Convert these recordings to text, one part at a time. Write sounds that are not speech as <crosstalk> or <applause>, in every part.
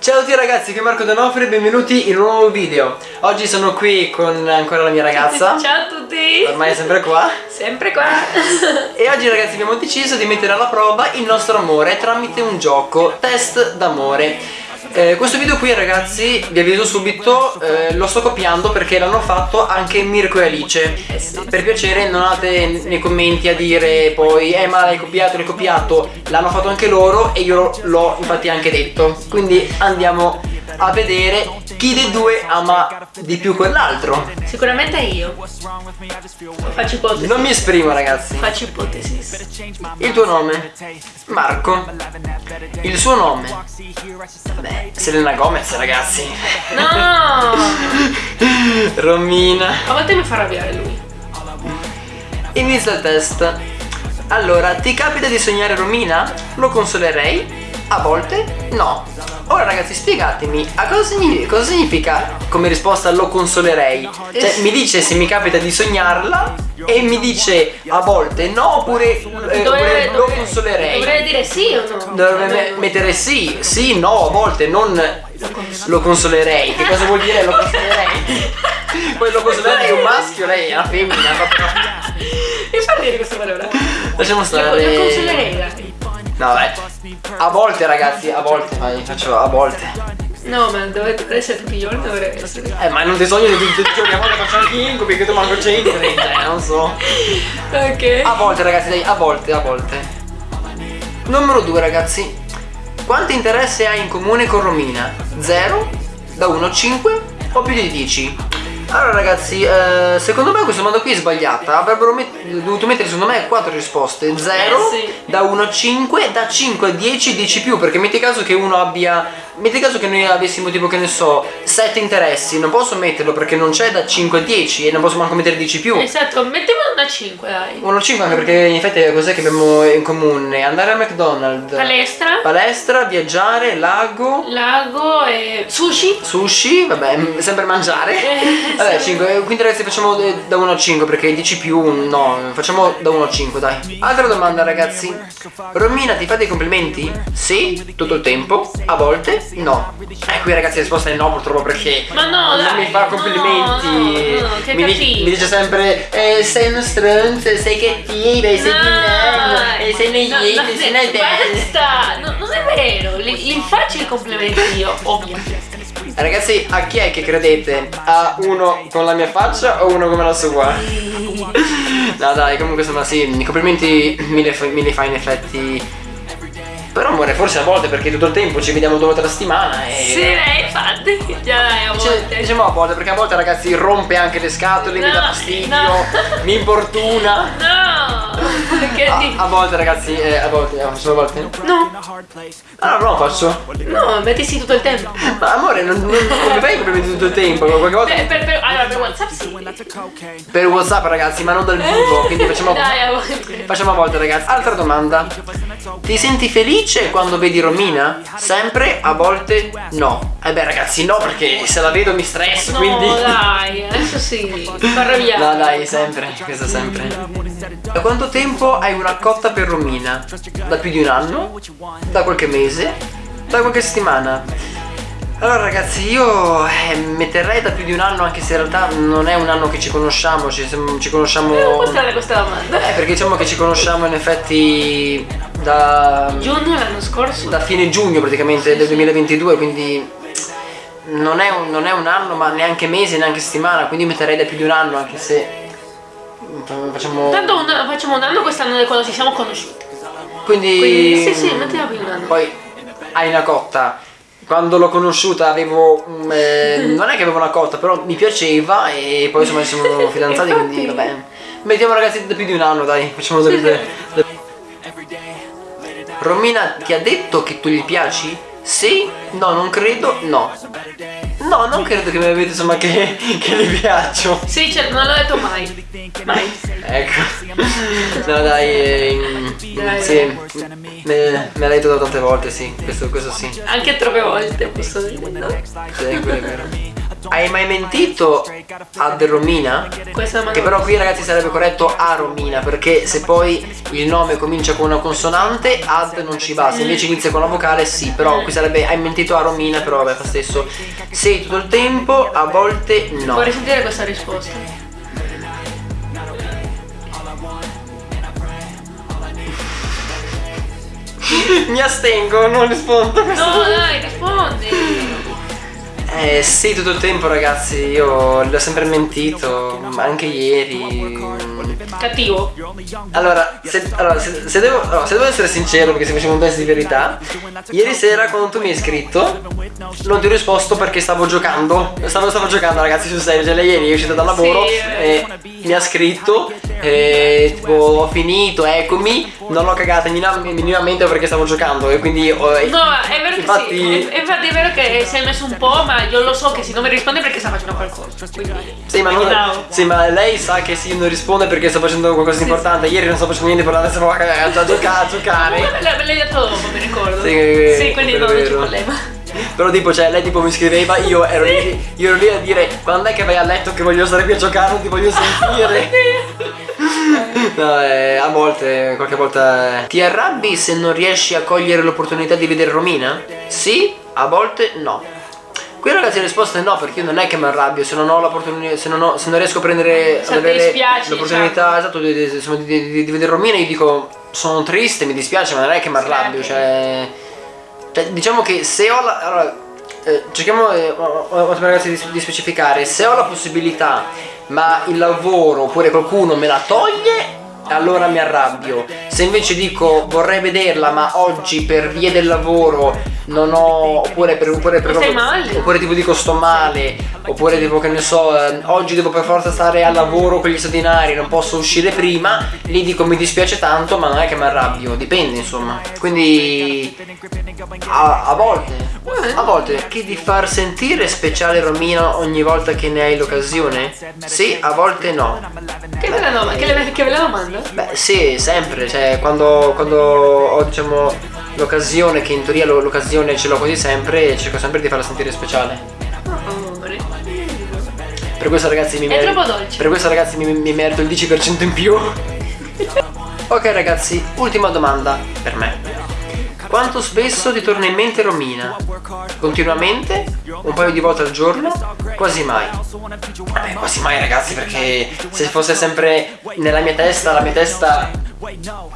Ciao a tutti ragazzi, qui è Marco Donofri e benvenuti in un nuovo video. Oggi sono qui con ancora la mia ragazza. <laughs> Ciao a tutti. Ormai è sempre qua. Sempre qua. E oggi ragazzi abbiamo deciso di mettere alla prova il nostro amore tramite un gioco Test d'amore eh, questo video qui ragazzi vi avviso subito eh, lo sto copiando perché l'hanno fatto anche Mirko e Alice. Per piacere non andate nei commenti a dire poi eh ma l'hai copiato l'hai copiato. L'hanno fatto anche loro e io l'ho infatti anche detto. Quindi andiamo a vedere chi dei due ama di più quell'altro. Sicuramente io. Faccio ipotesi. Non mi esprimo ragazzi. Faccio ipotesi. Il tuo nome? Marco. Il suo nome? Beh, Selena Gomez ragazzi. No! <laughs> Romina. A volte mi fa arrabbiare lui. Inizia il test Allora, ti capita di sognare Romina? Lo consolerei? A volte no Ora ragazzi spiegatemi a cosa significa, cosa significa come risposta lo consolerei Cioè mi dice se mi capita di sognarla E mi dice a volte no oppure, eh, oppure lo consolerei Dovrei dire sì o no? Dovrebbe me- mettere sì, sì, no, a volte non lo consolerei. Che cosa vuol dire lo consolerei? <laughs> Poi lo consolerei è un maschio, lei è una femmina. Mi fa ridere questa parola Lasciamo stare. lo consiglierei dai. No, beh. A volte, ragazzi, a volte. Vai, faccio a volte. No ma dovrebbe essere tutti i giorni dovrebbe essere Eh, ma non ti sogno di tutti i giorni, a volte faccio anche incubi, che tu manco c'entri. Cioè, non so. Ok A volte, ragazzi, dai, a volte, a volte. Numero 2, ragazzi. Quanto interesse hai in comune con Romina? 0? Da 1 a 5? O più di 10? Allora ragazzi, eh, secondo me questa domanda qui è sbagliata Avrebbero met- dovuto mettere secondo me 4 risposte 0, Eh, sì. da 1 a 5, da 5 a 10, 10 più Perché metti caso che uno abbia Metti caso che noi avessimo tipo che ne so 7 interessi Non posso metterlo perché non c'è da 5 a 10 E non posso manco mettere 10 più. Esatto, mettiamo una 5 dai. 1 a 5 anche perché in effetti cos'è che abbiamo in comune? Andare al McDonald's. Palestra. Palestra, viaggiare, lago. Lago e sushi. Sushi, vabbè, sempre mangiare. Eh, <laughs> Vabbè, sì. 5, quindi ragazzi facciamo eh, da 1 a 5 perché 10 più no, facciamo da 1 a 5 dai. Altra domanda ragazzi. Romina ti fa dei complimenti? Sì, tutto il tempo, a volte no Eh qui ragazzi la risposta è no purtroppo perché Ma no, Non dai, mi fa complimenti no, no, no, che mi, dice, cattivo. mi dice sempre eh, sei uno stronzo, sei cattiva, sei pinello, eh, sei no, sei bella Basta, no, non è vero, li, li faccio i complimenti io, ovvio. Ragazzi, a chi è che credete? A uno con la mia faccia o uno come la sua? <laughs> No dai, comunque insomma sì, i complimenti me li, me li fa in effetti Però amore, forse a volte perché tutto il tempo ci vediamo due volte alla settimana e... Sì, eh, infatti, già dai, a Dice- volte. diciamo a volte, perché a volte ragazzi rompe anche le scatole, mi No, dà fastidio, no. mi importuna No, che a, a volte ragazzi, eh, a volte, eh, solo a volte No, Allora non lo faccio no, metti sì tutto il tempo. Ma amore, non, non, non mi fai complimenti tutto il tempo, qualche volta Per, per, per, allora, per WhatsApp sì. per Whatsapp ragazzi, ma non dal vivo, quindi facciamo... <laughs> Dai, a volte. Facciamo a volte ragazzi Altra domanda Ti senti felice quando vedi Romina? Sempre, a volte no Eh beh ragazzi no perché se la vedo mi stresso No, quindi dai, adesso sì, arrabbiare. No dai sempre, questo sempre Da quanto tempo hai una cotta per Romina? Da più di un anno? Da qualche mese? Da qualche settimana? Allora ragazzi io eh, metterei da più di un anno anche se in realtà non è un anno che ci conosciamo, ci, ci conosciamo... È un po' strana questa domanda. Eh, perché diciamo che ci conosciamo in effetti da, Giugno l'anno scorso. da fine giugno praticamente del 2022, quindi non è, un, non è un anno, ma neanche mese, neanche settimana, quindi metterei da più di un anno, anche se facciamo... Tanto un- facciamo un anno quest'anno di quando ci siamo conosciuti. Quindi... Quindi sì, sì, mettiamo più di un anno. Poi hai una cotta. Quando l'ho conosciuta avevo... eh, non è che avevo una cotta, però mi piaceva e poi insomma ci siamo <laughs> fidanzati, quindi vabbè. Mettiamo ragazzi da più di un anno, dai, facciamo da- Romina ti ha detto che tu gli piaci? Sì? No, non credo, no. No, non credo che mi avete insomma che, che gli piaccio. Sì, certo, non l'ho detto mai. Mai. Ecco. No dai, eh, Dai. sì. Me, me l'hai detto tante volte, sì. Questo, questo sì. Anche troppe volte, posso dire. no? Sì, quello è vero. Hai mai mentito ad Romina? Questa è una Che però qui ragazzi sarebbe corretto a Romina perché se poi il nome comincia con una consonante ad non ci va, se invece inizia con la vocale sì, però qui sarebbe hai mentito a Romina però vabbè fa stesso. Sì tutto il tempo, a volte no. Vorrei sentire questa risposta. <laughs> Mi astengo, non rispondo. No, dai, rispondi. Eh sì tutto il tempo ragazzi, io l'ho sempre mentito, anche ieri. Cattivo. Allora, se, allora, se- se devo, allora, se devo essere sincero, perché se facciamo un test di verità, ieri sera quando tu mi hai scritto, non ti ho risposto perché stavo giocando. Stavo, stavo giocando, ragazzi, sul serio. Cioè, lei ieri è uscita dal lavoro Sì, e mi ha scritto. E tipo, ho finito, eccomi. Non l'ho cagata minima- minimamente perché stavo giocando. E quindi. ho- No, è vero che infatti, sì. È- Infatti è vero che si è messo un po', ma io lo so che se non mi risponde perché sta facendo qualcosa. Quindi. Sì ma, non- sì, ma lei sa che sì, non risponde perché sto facendo qualcosa di importante. Ieri non sto facendo niente, però adesso stavo a, a, giocare. A giocare. Me l'hai detto dopo, mi ricordo. Sì, Sì, quindi non c'è problema. Però tipo, cioè, lei tipo mi scriveva, io <laughs> ero, lì, io ero lì a dire quando è che vai a letto che voglio stare qui a giocare, non ti voglio sentire. <laughs> No, eh, a volte, qualche volta. eh. Ti arrabbi se non riesci a cogliere l'opportunità di vedere Romina? Sì, a volte no. Qui ragazzi la risposta è no, perché io non è che mi arrabbio, se non ho l'opportunità, se se non riesco a prendere Se dispiace, l'opportunità esatto, di, di- di- di- vedere Romina, io dico sono triste, mi dispiace, ma non è che mi arrabbio, cioè, cioè, diciamo che se ho la. Allora, eh, cerchiamo eh, ragazzi di, di specificare, se ho la possibilità, ma il lavoro oppure qualcuno me la toglie, allora mi arrabbio. Se invece dico vorrei vederla, ma oggi per via del lavoro non ho. oppure per. oppure per male? oppure tipo dico sto male, oppure tipo che ne so, eh, oggi devo per forza stare al lavoro con gli straordinari, non posso uscire prima, lì dico mi dispiace tanto, ma non è che mi arrabbio, dipende insomma. Quindi a, a volte, a volte chiedi di far sentire speciale Romina ogni volta che ne hai l'occasione? Sì, a volte no. Che bella domanda, che, che bella domanda. Beh sì, sempre, cioè quando, quando ho diciamo l'occasione, che in teoria lo- l'occasione ce l'ho quasi sempre, cerco sempre di farla sentire speciale. Per questo ragazzi mi dolce. Per questo ragazzi mi, mi merito il 10% in più. ok ragazzi, ultima domanda per me. Quanto spesso ti torna in mente Romina? Continuamente? Un paio di volte al giorno? Quasi mai. Vabbè, quasi mai ragazzi perché se fosse sempre nella mia testa, la mia testa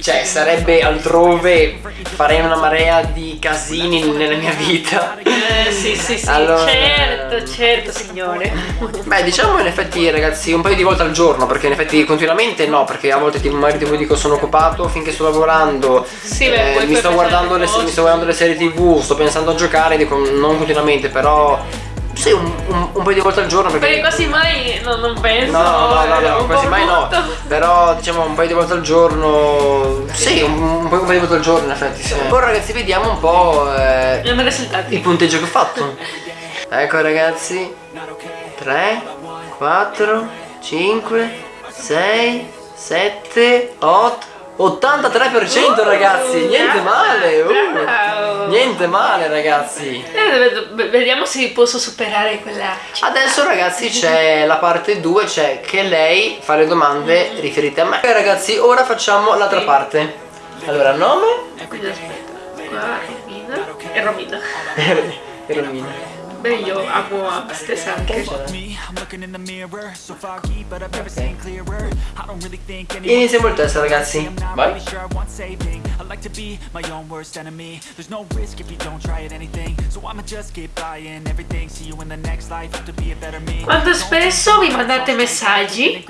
cioè sarebbe altrove, farei una marea di casini nella mia vita. Eh, sì, sì, sì. Allora- Certo, certo, signore. Beh, diciamo in effetti, ragazzi, un paio di volte al giorno, perché in effetti continuamente no, perché a volte tipo magari tipo dico sono occupato finché sto lavorando, eh, Sì, beh, poi mi, sto le, mi sto guardando le serie tv, sto pensando a giocare, dico non continuamente, però sì, un, un- un paio di volte al giorno perché. Perché quasi mai no, non penso. No, no, no, eh, no, quasi mai no. Però diciamo un paio di volte al giorno. Sì, un, un paio un paio di volte al giorno in effetti. Sì. Ora ragazzi vediamo un po' eh, il punteggio che ho fatto. Ecco ragazzi. 3, 4, 5, 6, 7, 8. 83% ragazzi, niente male. uh. Niente male ragazzi. Eh, ved- ved- Vediamo se posso superare quella. Adesso ragazzi c'è la parte 2, c'è che lei fa le domande riferite a me. Ok ragazzi, ora facciamo l'altra parte. Allora, nome? Quindi aspetta. Qua Romina. E Romina. E <laughs> Romina. Beh, io amo a stessa anche. Iniziamo il test ragazzi. Vai. Quanto spesso vi mandate messaggi?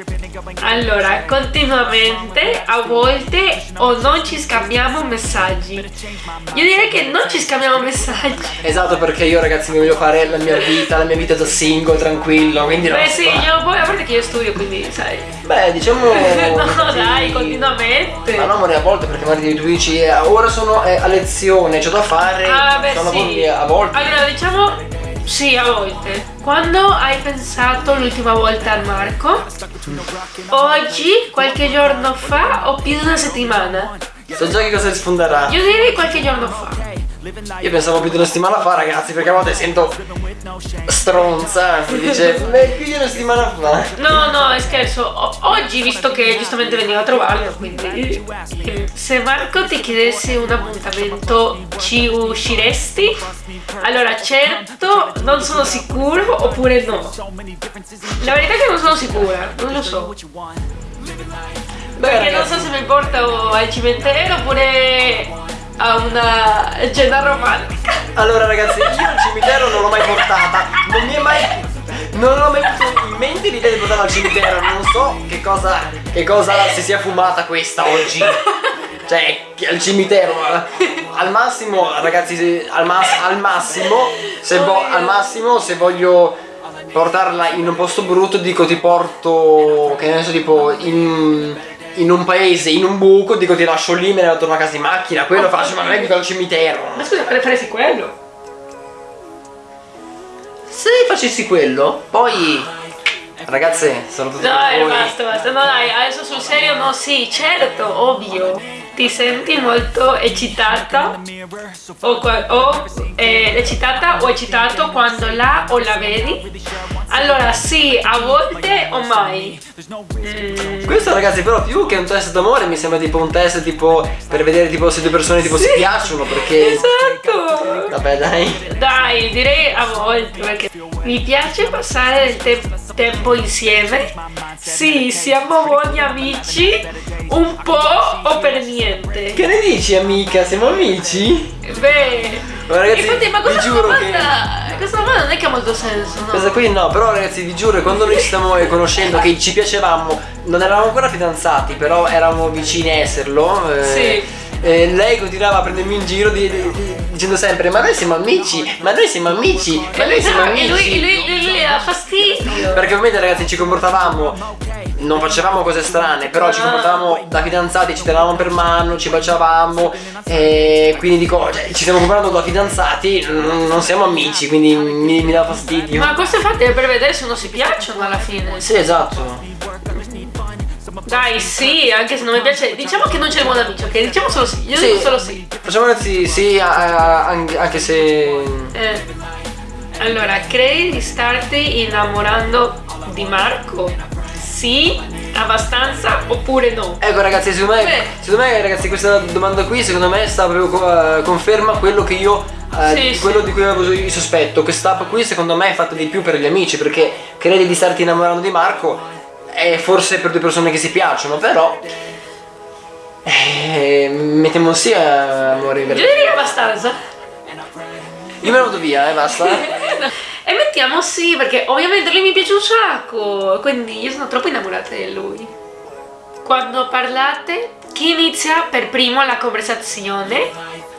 Allora, continuamente, a volte o non ci scambiamo messaggi. Io direi che non ci scambiamo messaggi. Esatto perché io ragazzi mi voglio fare la mia vita, la mia vita da single, tranquillo, quindi Beh sì, io poi a parte che io studio, quindi sai. Beh, diciamo <laughs> No, dai, sì. continuamente. Ma no, amore, a volte perché magari tu dici eh, ora sono eh, a lezione, c'ho da fare, Ah, beh, sono sì. a volte. Allora, diciamo sì, a volte. Quando hai pensato l'ultima volta a Marco? Oggi, qualche giorno fa o più di una settimana? So già che cosa risponderà. Io direi qualche giorno fa. Io pensavo più di una settimana fa, ragazzi, perché a volte sento stronza che dice, beh, più di una settimana fa. No, no, è scherzo. O- oggi, visto che giustamente veniva a trovarlo, quindi se Marco ti chiedesse un appuntamento, ci usciresti? Allora, certo, non sono sicuro oppure no. La verità è che non sono sicura, non lo so. Beh, Perché non ragazzi, so se mi porto al cimitero oppure a una cena romantica. Allora, ragazzi, io al cimitero non l'ho mai portata. Non mi è mai. Non ho mai avuto in mente l'idea di portarla al cimitero. Non so che cosa. Che cosa si sia fumata questa oggi. Cioè, al cimitero. Al massimo, ragazzi, al, mas- al massimo. Se al massimo, se voglio portarla in un posto brutto, dico ti porto. Che ne so, tipo. in. In un paese, in un buco, dico ti lascio lì, me ne vado a casa in macchina, quello faccio, ma non è che al cimitero. Ma scusa, preferisci quello? Se facessi quello, poi ragazze, sono tutti voi. basta, basta. No, dai, adesso sul serio no, sì, certo, ovvio. Ti senti molto eccitata o, o eh, eccitata o eccitato quando la o la vedi? Allora, sì, a volte o mai. Mm, Questo ragazzi però più che un test d'amore mi sembra tipo un test tipo per vedere tipo se due persone tipo si piacciono perché Esatto. Vabbè dai. Dai, direi a volte perché mi piace passare del te- tempo insieme. Sì, siamo buoni amici, un po' o per niente. Che ne dici amica? Siamo amici? Beh, Ma ragazzi, infatti, ma questa giuro che- domanda, questa domanda non è che ha molto senso, no? Questa qui no, però ragazzi vi giuro quando noi ci stiamo <laughs> conoscendo che ci piacevamo, non eravamo ancora fidanzati, però eravamo vicini a esserlo. eh, Sì. eh, lei continuava a prendermi in giro di- di- di- dicendo sempre ma noi siamo amici, ma noi siamo amici, ma noi siamo amici. e lui, lui, lui, lui dà fastidio. Perché ovviamente ragazzi ci comportavamo, non facevamo cose strane, però ci Ah. comportavamo da fidanzati, ci tenevamo per mano, ci baciavamo, e quindi dico, cioè, ci stiamo comportando da fidanzati, non, siamo amici, quindi mi, mi dà fastidio. Ma questo infatti è per vedere se non si piacciono alla fine. Sì, esatto. Dai, sì, anche se non mi piace. Diciamo che non c'è buon amici, ok? Diciamo solo sì. Io Sì. dico solo sì. Facciamo ragazzi, sì, a- a- anche, anche se... Eh, Allora, credi di starti innamorando di Marco? Sì, abbastanza oppure no? Ecco ragazzi, secondo me, Beh. secondo me ragazzi questa domanda qui secondo me sta proprio eh, conferma quello che io eh, Sì, quello sì. di cui avevo il sospetto. Questa app qui secondo me è fatta di più per gli amici perché credi di starti innamorando di Marco è forse per due persone che si piacciono, però eh, mettiamo sì a amore verità. direi abbastanza. Io me ne vado via, eh, basta. <laughs> e mettiamo sì, perché ovviamente lui mi piace un sacco, quindi io sono troppo innamorata di lui. Quando parlate, chi inizia per primo la conversazione?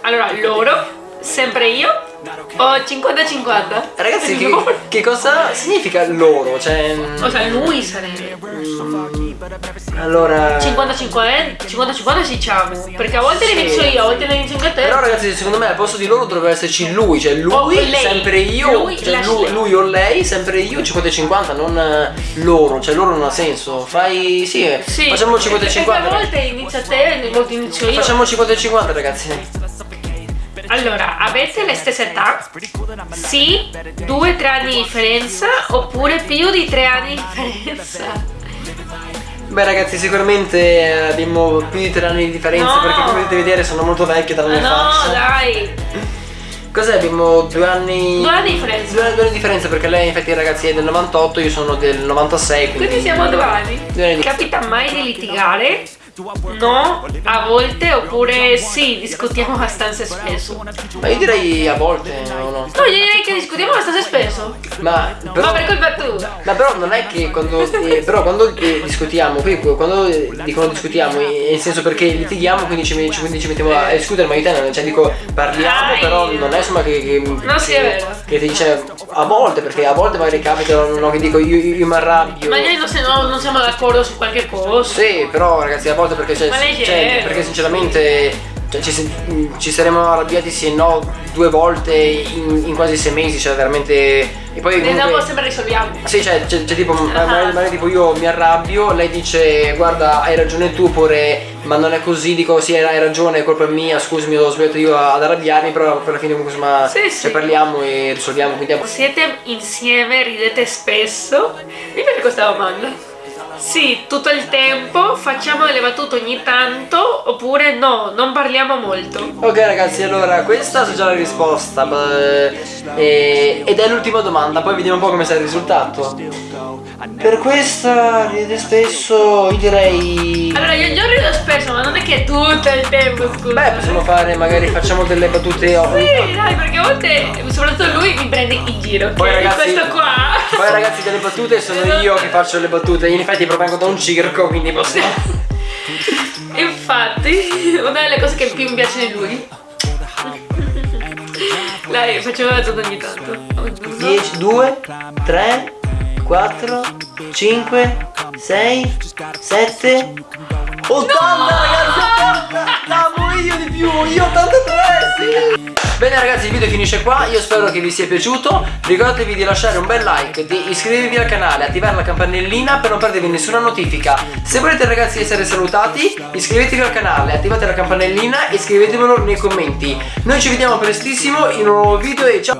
Allora, loro, sempre io o 50-50? Ragazzi, che, che cosa significa loro? Cioè, O sea, lui sarebbe. mm, allora 50-50, 50-50 diciamo. Perché a volte Sì. ne inizio io, a volte ne inizio anche te. Però ragazzi secondo me al posto di loro dovrebbe esserci lui, cioè lui, O lei. sempre io, Lui, cioè lui, lui o lei, sempre io, 50 e 50, non eh, loro, cioè loro non ha senso. Fai, sì, eh, Sì. facciamo 50 e Perché 50. a volte inizia te, a volte inizio io. Facciamo 50 e 50 ragazzi. Allora, avete le stesse età? Sì, due, tre anni di differenza oppure più di tre anni di differenza? Beh ragazzi sicuramente eh, abbiamo più di 3 anni di differenza No. perché come potete vedere sono molto vecchie dalla mia no, faccia. dai, Cos'è? Abbiamo due anni... due anni di differenza. Due, due anni di differenza perché lei infatti ragazzi è del 98, io sono del 96 quindi... Quindi siamo due anni. Capita mai di litigare? No, a volte oppure sì, discutiamo abbastanza spesso. Ma io direi a volte, no, no. No, io direi che discutiamo abbastanza. Ma però... Ma per colpa tua. Ma però non è che quando, eh, però quando eh, discutiamo, quando eh, dicono discutiamo, nel senso perché litighiamo, quindi ci, ci- quindi ci mettiamo a discutere, ma io te non, cioè dico parliamo, Dai. però non è insomma che, che, No, sì, che, è vero. che ti dice a volte, perché a volte magari capita no, che dico io, io, io mi arrabbio. Magari non, se- no, non siamo d'accordo su qualche cosa. Sì, però ragazzi a volte perché, cioè, Ma cioè, perché sinceramente cioè, ci, se- ci saremmo arrabbiati sì e no due volte in, in quasi sei mesi, cioè veramente E poi comunque... sempre risolviamo. Sì, cioè, c'è, c'è tipo, Ah. magari, magari tipo io mi arrabbio, lei dice guarda hai ragione tu oppure ma non è così, dico sì hai ragione, è colpa mia, scusami ho sbagliato io ad arrabbiarmi, però per la fine comunque insomma Sì, sì. cioè, parliamo e risolviamo, quindi Siete insieme, ridete spesso? Mi piace questa domanda. Sì, tutto il tempo, facciamo delle battute ogni tanto, oppure no, non parliamo molto. Ok ragazzi, allora questa è già la risposta beh, e- ed è l'ultima domanda, poi vediamo un po' come sarà il risultato. Per questa ride spesso, io direi... Allora, io, io rido spesso, ma non è che tutto il tempo, scusa. Beh, possiamo fare, magari facciamo delle battute Sì, dai, perché a volte, soprattutto lui, mi prende in giro. Poi, è ragazzi- questo qua. Poi ragazzi delle battute sono io che faccio le battute, in effetti provengo da un circo, quindi possiamo... <laughs> Infatti, una delle cose che più mi piace di lui. <laughs> Dai, facciamo la battuta ogni tanto. Uno. 10, 2, 3, 4, 5, 6, 7, 80 ragazzi, 80! Siamo io di più, io 83, sì! Bene ragazzi il video finisce qua, io spero che vi sia piaciuto Ricordatevi di lasciare un bel like, di iscrivervi al canale, attivare la campanellina per non perdervi nessuna notifica Se volete ragazzi essere salutati, iscrivetevi al canale, attivate la campanellina e scrivetemelo nei commenti Noi ci vediamo prestissimo in un nuovo video e ciao!